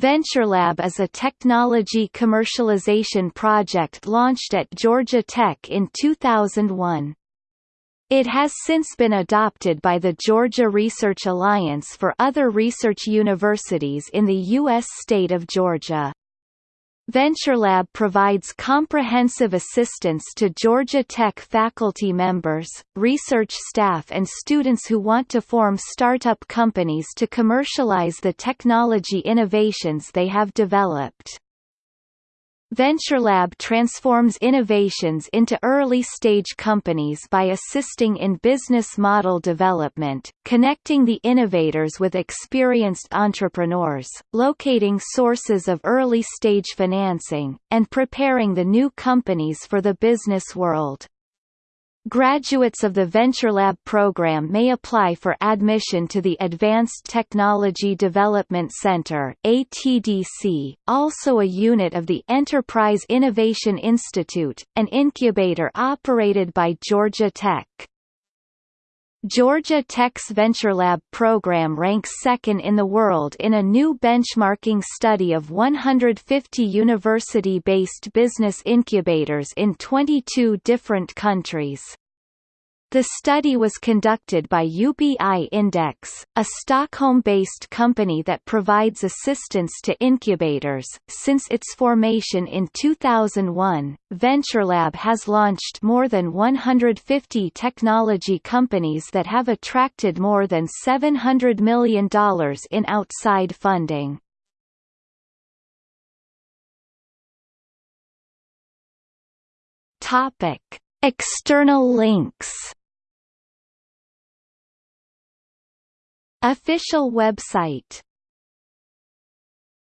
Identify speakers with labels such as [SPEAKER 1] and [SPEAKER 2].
[SPEAKER 1] VentureLab is a technology commercialization project launched at Georgia Tech in 2001. It has since been adopted by the Georgia Research Alliance for other research universities in the U.S. state of Georgia. VentureLab provides comprehensive assistance to Georgia Tech faculty members, research staff and students who want to form startup companies to commercialize the technology innovations they have developed. VentureLab transforms innovations into early-stage companies by assisting in business model development, connecting the innovators with experienced entrepreneurs, locating sources of early-stage financing, and preparing the new companies for the business world. Graduates of the VentureLab program may apply for admission to the Advanced Technology Development Center ATDC, also a unit of the Enterprise Innovation Institute, an incubator operated by Georgia Tech. Georgia Tech's VentureLab program ranks second in the world in a new benchmarking study of 150 university-based business incubators in 22 different countries. The study was conducted by UBI Index, a Stockholm-based company that provides assistance to incubators. Since its formation in 2001, VentureLab has launched more than 150 technology companies that have attracted more than $700 million in outside funding. Topic: External links Official website